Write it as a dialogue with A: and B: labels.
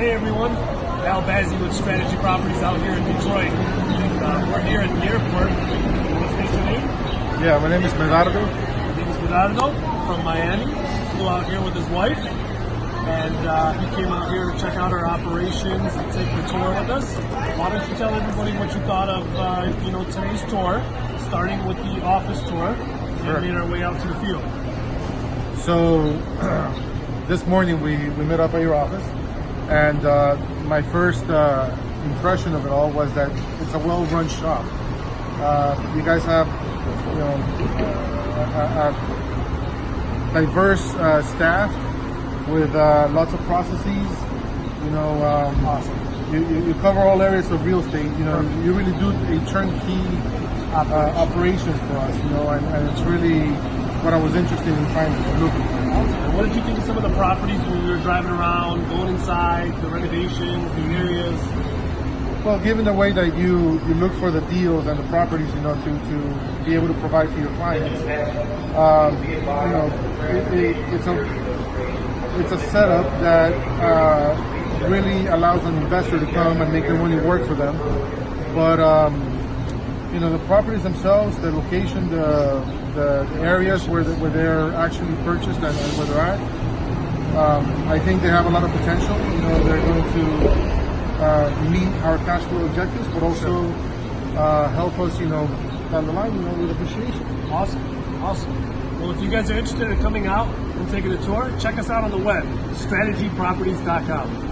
A: Hey everyone, Al Bazzi with Strategy Properties out here in Detroit. And, uh, we're here at the airport. What's your name?
B: Yeah, my name is Medardo.
A: My name is Bernardo from Miami. Flew out here with his wife. And uh, he came out here to check out our operations and take the tour with us. Why don't you tell everybody what you thought of uh, you know today's tour, starting with the office tour,
B: Sure.
A: and made our way out to the field.
B: So this morning we, we met up at your office, and uh, my first uh, impression of it all was that it's a well-run shop. Uh, you guys have, you know, a, a diverse uh, staff with uh, lots of processes. You know, um,
A: Awesome.
B: you, you, you cover all areas of real estate. You know, you really do a turnkey uh, operation for us. You know, and, and it's really what I was interested in trying to look for.
A: What did you think of some of the properties when we were driving around, going inside, the renovations, the areas?
B: Well, given the way that you, you look for the deals and the properties, you know, to, to be able to provide for your clients, um, you know, it, it, it's a it's a setup that uh, really allows an investor to come and make their money work for them. But um, you know, the properties themselves, the location, the the areas where the, where they're actually purchased and, and where they're at, um, I think they have a lot of potential. You know, they're going to uh, meet our cash flow objectives, but also uh, help us, you know, down the line, you know, with appreciation.
A: Awesome, awesome. Well, if you guys are interested in coming out and taking a tour, check us out on the web, strategyproperties.com.